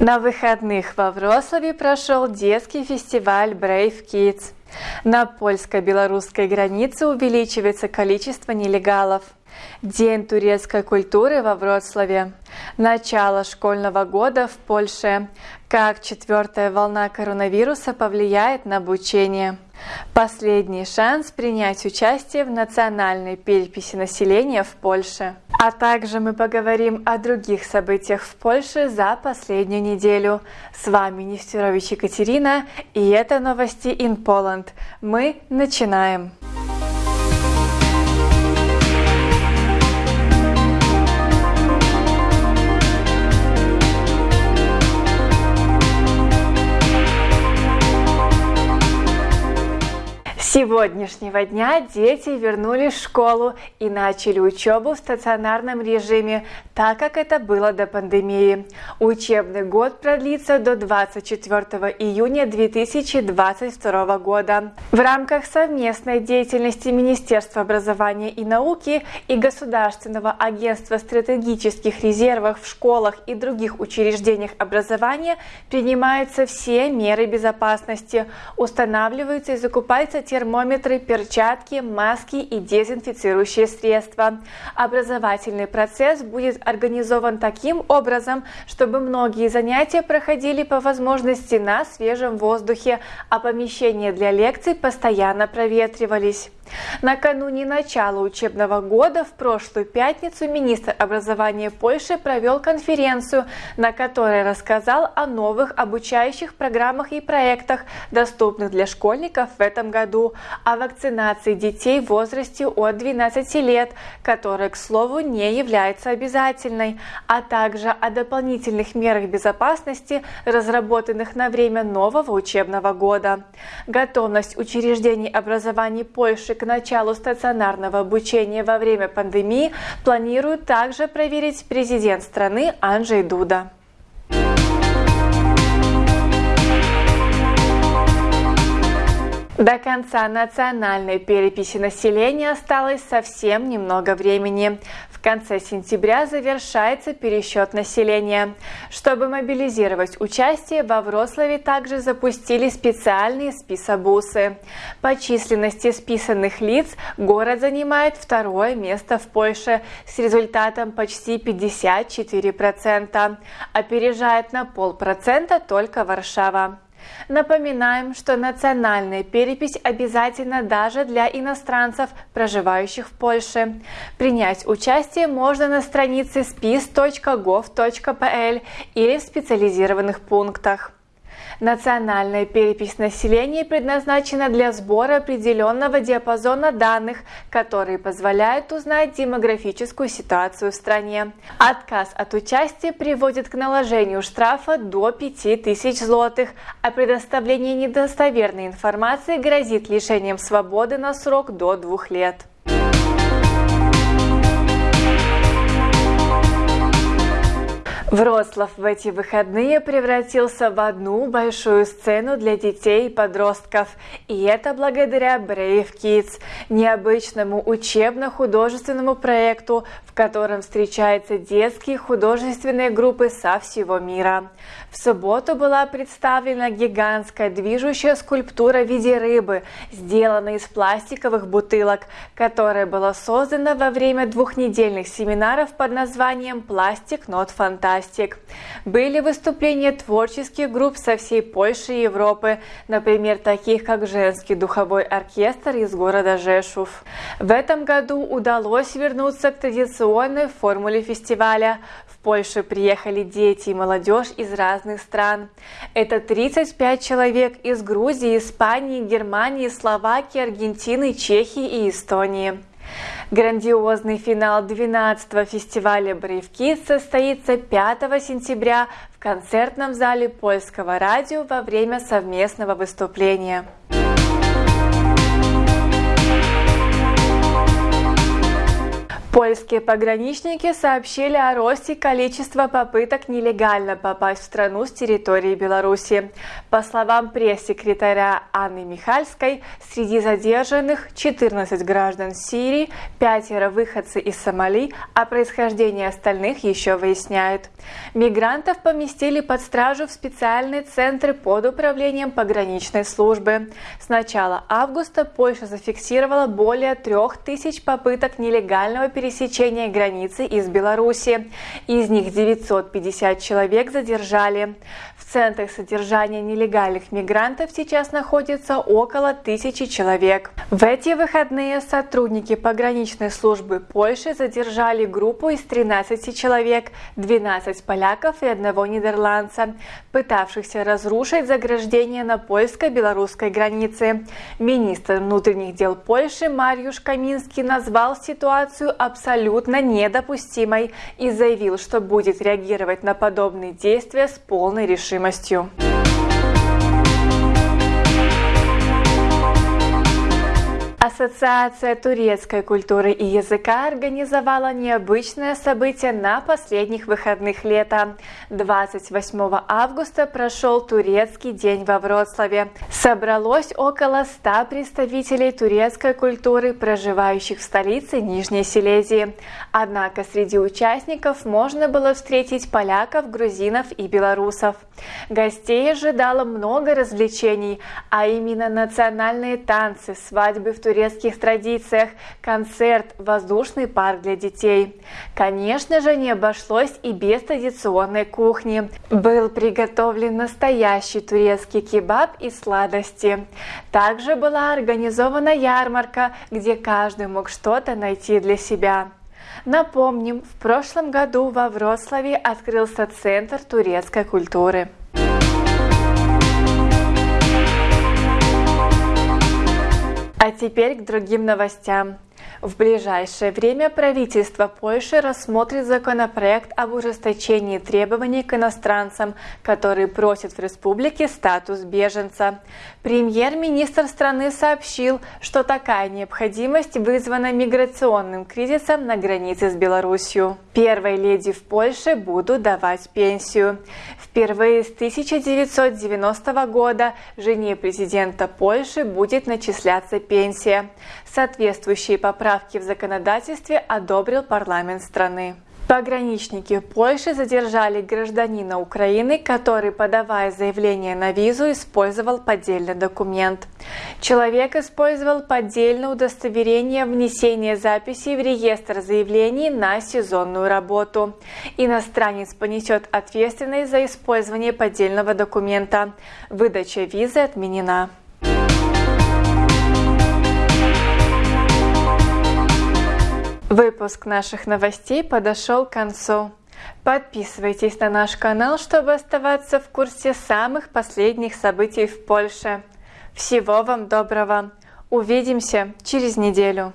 На выходных во Вроцлаве прошел детский фестиваль Brave Kids. На польско-белорусской границе увеличивается количество нелегалов. День турецкой культуры во Вроцлаве. Начало школьного года в Польше. Как четвертая волна коронавируса повлияет на обучение. Последний шанс принять участие в национальной переписи населения в Польше. А также мы поговорим о других событиях в Польше за последнюю неделю. С вами Нестерович Екатерина, и это новости in Poland. Мы начинаем! Сегодняшнего дня дети вернулись в школу и начали учебу в стационарном режиме, так как это было до пандемии. Учебный год продлится до 24 июня 2022 года. В рамках совместной деятельности Министерства образования и науки и Государственного агентства стратегических резервов в школах и других учреждениях образования принимаются все меры безопасности, устанавливаются и закупаются те термометры, перчатки, маски и дезинфицирующие средства. Образовательный процесс будет организован таким образом, чтобы многие занятия проходили по возможности на свежем воздухе, а помещения для лекций постоянно проветривались. Накануне начала учебного года в прошлую пятницу министр образования Польши провел конференцию, на которой рассказал о новых обучающих программах и проектах, доступных для школьников в этом году, о вакцинации детей в возрасте от 12 лет, которая, к слову, не является обязательной, а также о дополнительных мерах безопасности, разработанных на время нового учебного года. Готовность учреждений образования Польши к началу стационарного обучения во время пандемии планирует также проверить президент страны Анджей Дуда. До конца национальной переписи населения осталось совсем немного времени. В конце сентября завершается пересчет населения. Чтобы мобилизировать участие, во Вроцлаве также запустили специальные списобусы. По численности списанных лиц город занимает второе место в Польше с результатом почти 54%. Опережает на полпроцента только Варшава. Напоминаем, что национальная перепись обязательна даже для иностранцев, проживающих в Польше. Принять участие можно на странице spis.gov.pl или в специализированных пунктах. Национальная перепись населения предназначена для сбора определенного диапазона данных, которые позволяют узнать демографическую ситуацию в стране. Отказ от участия приводит к наложению штрафа до 5000 злотых, а предоставление недостоверной информации грозит лишением свободы на срок до двух лет. Вроцлав в эти выходные превратился в одну большую сцену для детей и подростков. И это благодаря Brave Kids, необычному учебно-художественному проекту, в котором встречаются детские художественные группы со всего мира. В субботу была представлена гигантская движущая скульптура в виде рыбы, сделанная из пластиковых бутылок, которая была создана во время двухнедельных семинаров под названием «Пластик Not Fantastic». Пластик. Были выступления творческих групп со всей Польши и Европы, например, таких как женский духовой оркестр из города Жешув. В этом году удалось вернуться к традиционной формуле фестиваля. В Польшу приехали дети и молодежь из разных стран. Это 35 человек из Грузии, Испании, Германии, Словакии, Аргентины, Чехии и Эстонии. Грандиозный финал 12-го фестиваля «Брейвки» состоится 5 сентября в концертном зале Польского радио во время совместного выступления. Польские пограничники сообщили о росте количества попыток нелегально попасть в страну с территории Беларуси. По словам пресс-секретаря Анны Михальской, среди задержанных 14 граждан Сирии, пятеро выходцы из Сомали, а происхождение остальных еще выясняют. Мигрантов поместили под стражу в специальные центры под управлением пограничной службы. С начала августа Польша зафиксировала более трех тысяч попыток нелегального перемещения пересечения границы из Беларуси. Из них 950 человек задержали. В центрах содержания нелегальных мигрантов сейчас находится около тысячи человек. В эти выходные сотрудники пограничной службы Польши задержали группу из 13 человек, 12 поляков и одного нидерландца, пытавшихся разрушить заграждение на польско-белорусской границе. Министр внутренних дел Польши Мариуш Каминский назвал ситуацию абсолютно недопустимой и заявил, что будет реагировать на подобные действия с полной решимостью. Ассоциация турецкой культуры и языка организовала необычное событие на последних выходных лета. 28 августа прошел турецкий день во Вроцлаве. Собралось около 100 представителей турецкой культуры, проживающих в столице Нижней Силезии. Однако среди участников можно было встретить поляков, грузинов и белорусов. Гостей ожидало много развлечений, а именно национальные танцы, свадьбы в турецких традициях концерт «Воздушный парк для детей». Конечно же, не обошлось и без традиционной кухни. Был приготовлен настоящий турецкий кебаб и сладости. Также была организована ярмарка, где каждый мог что-то найти для себя. Напомним, в прошлом году во Вроцлаве открылся Центр турецкой культуры. А теперь к другим новостям. В ближайшее время правительство Польши рассмотрит законопроект об ужесточении требований к иностранцам, которые просят в республике статус беженца. Премьер-министр страны сообщил, что такая необходимость вызвана миграционным кризисом на границе с Беларусью. Первой леди в Польше будут давать пенсию. Впервые с 1990 года жене президента Польши будет начисляться пенсия. Соответствующие поправки в законодательстве одобрил парламент страны. Пограничники Польши задержали гражданина Украины, который, подавая заявление на визу, использовал поддельный документ. Человек использовал поддельное удостоверение внесения записи в реестр заявлений на сезонную работу. Иностранец понесет ответственность за использование поддельного документа. Выдача визы отменена. Выпуск наших новостей подошел к концу. Подписывайтесь на наш канал, чтобы оставаться в курсе самых последних событий в Польше. Всего вам доброго! Увидимся через неделю!